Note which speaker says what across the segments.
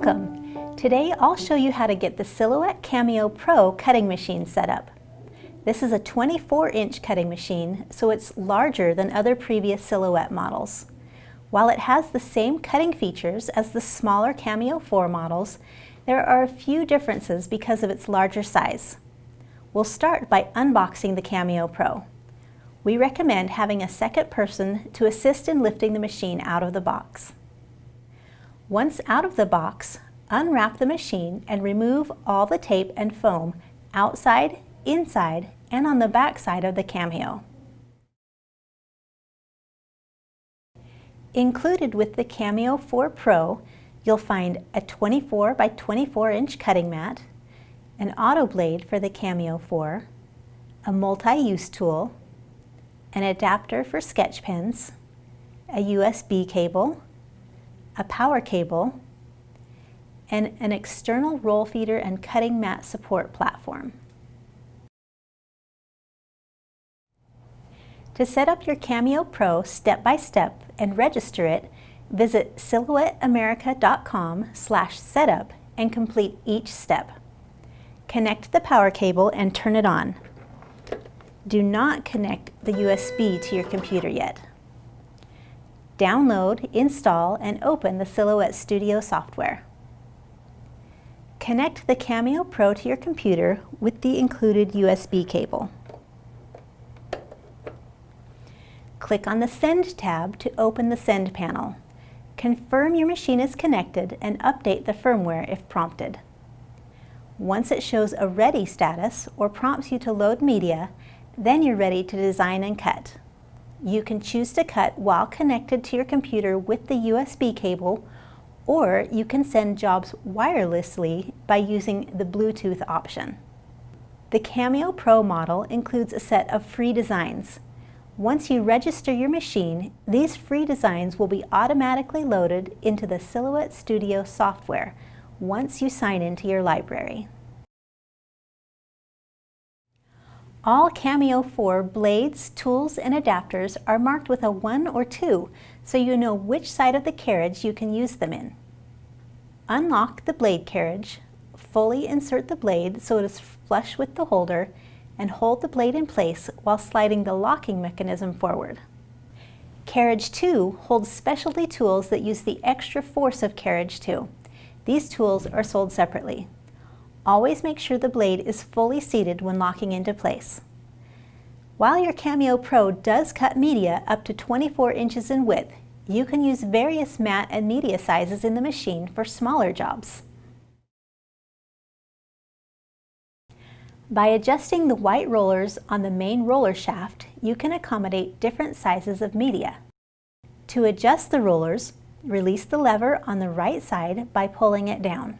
Speaker 1: Welcome! Today I'll show you how to get the Silhouette Cameo Pro cutting machine set up. This is a 24-inch cutting machine, so it's larger than other previous Silhouette models. While it has the same cutting features as the smaller Cameo 4 models, there are a few differences because of its larger size. We'll start by unboxing the Cameo Pro. We recommend having a second person to assist in lifting the machine out of the box. Once out of the box, unwrap the machine and remove all the tape and foam outside, inside, and on the back side of the Cameo. Included with the Cameo 4 Pro, you'll find a 24 by 24 inch cutting mat, an auto blade for the Cameo 4, a multi-use tool, an adapter for sketch pens, a USB cable, a power cable, and an external roll feeder and cutting mat support platform. To set up your Cameo Pro step by step and register it, visit silhouetteamerica.com slash setup and complete each step. Connect the power cable and turn it on. Do not connect the USB to your computer yet download, install, and open the Silhouette Studio software. Connect the Cameo Pro to your computer with the included USB cable. Click on the Send tab to open the Send panel. Confirm your machine is connected and update the firmware if prompted. Once it shows a Ready status or prompts you to load media, then you're ready to design and cut. You can choose to cut while connected to your computer with the USB cable, or you can send jobs wirelessly by using the Bluetooth option. The Cameo Pro model includes a set of free designs. Once you register your machine, these free designs will be automatically loaded into the Silhouette Studio software once you sign into your library. All Cameo 4 blades, tools, and adapters are marked with a 1 or 2 so you know which side of the carriage you can use them in. Unlock the blade carriage, fully insert the blade so it is flush with the holder, and hold the blade in place while sliding the locking mechanism forward. Carriage 2 holds specialty tools that use the extra force of Carriage 2. These tools are sold separately. Always make sure the blade is fully seated when locking into place. While your Cameo Pro does cut media up to 24 inches in width, you can use various mat and media sizes in the machine for smaller jobs. By adjusting the white rollers on the main roller shaft, you can accommodate different sizes of media. To adjust the rollers, release the lever on the right side by pulling it down.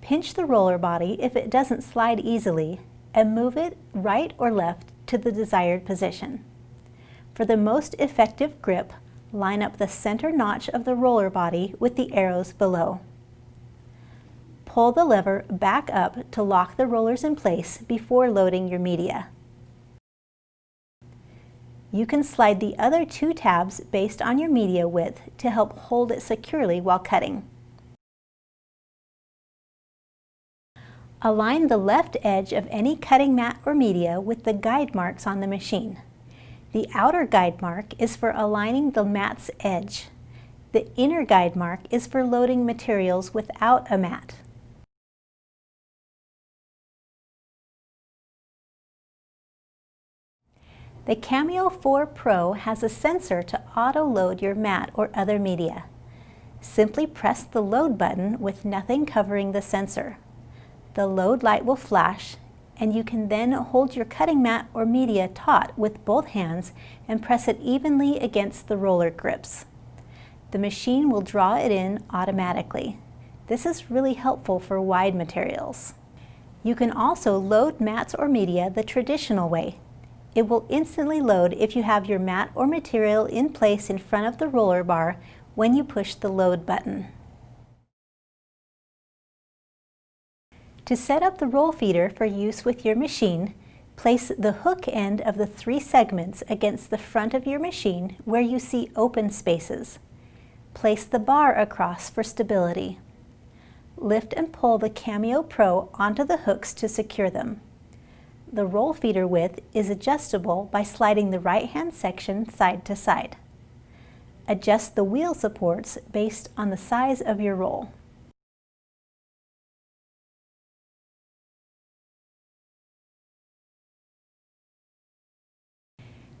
Speaker 1: Pinch the roller body if it doesn't slide easily and move it right or left to the desired position. For the most effective grip, line up the center notch of the roller body with the arrows below. Pull the lever back up to lock the rollers in place before loading your media. You can slide the other two tabs based on your media width to help hold it securely while cutting. Align the left edge of any cutting mat or media with the guide marks on the machine. The outer guide mark is for aligning the mat's edge. The inner guide mark is for loading materials without a mat. The Cameo 4 Pro has a sensor to auto-load your mat or other media. Simply press the load button with nothing covering the sensor the load light will flash and you can then hold your cutting mat or media taut with both hands and press it evenly against the roller grips. The machine will draw it in automatically. This is really helpful for wide materials. You can also load mats or media the traditional way. It will instantly load if you have your mat or material in place in front of the roller bar when you push the load button. To set up the roll feeder for use with your machine, place the hook end of the three segments against the front of your machine where you see open spaces. Place the bar across for stability. lift and pull the Cameo Pro onto the hooks to secure them. The roll feeder width is adjustable by sliding the right-hand section side to side. Adjust the wheel supports based on the size of your roll.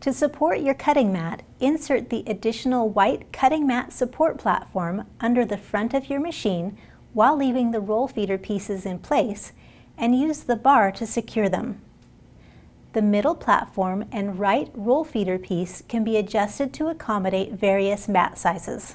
Speaker 1: To support your cutting mat, insert the additional white cutting mat support platform under the front of your machine while leaving the roll feeder pieces in place and use the bar to secure them. The middle platform and right roll feeder piece can be adjusted to accommodate various mat sizes.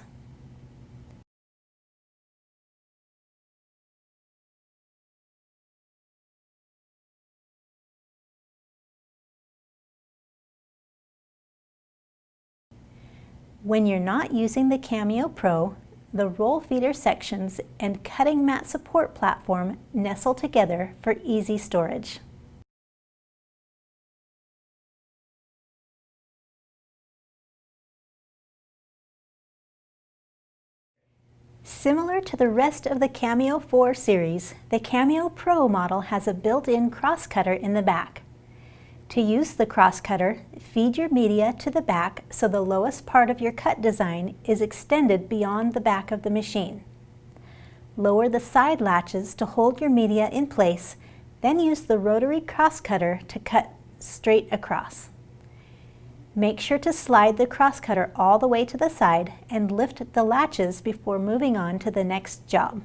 Speaker 1: When you're not using the Cameo Pro, the roll feeder sections and cutting mat support platform nestle together for easy storage. Similar to the rest of the Cameo 4 series, the Cameo Pro model has a built-in cross cutter in the back. To use the cross cutter, feed your media to the back so the lowest part of your cut design is extended beyond the back of the machine. Lower the side latches to hold your media in place, then use the rotary cross cutter to cut straight across. Make sure to slide the cross cutter all the way to the side and lift the latches before moving on to the next job.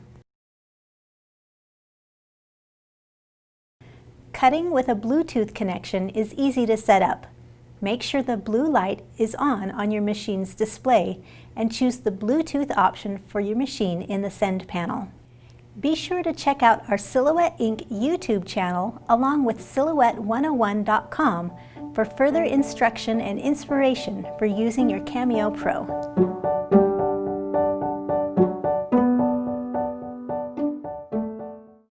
Speaker 1: Cutting with a Bluetooth connection is easy to set up. Make sure the blue light is on on your machine's display and choose the Bluetooth option for your machine in the Send panel. Be sure to check out our Silhouette Inc. YouTube channel along with Silhouette101.com for further instruction and inspiration for using your Cameo Pro.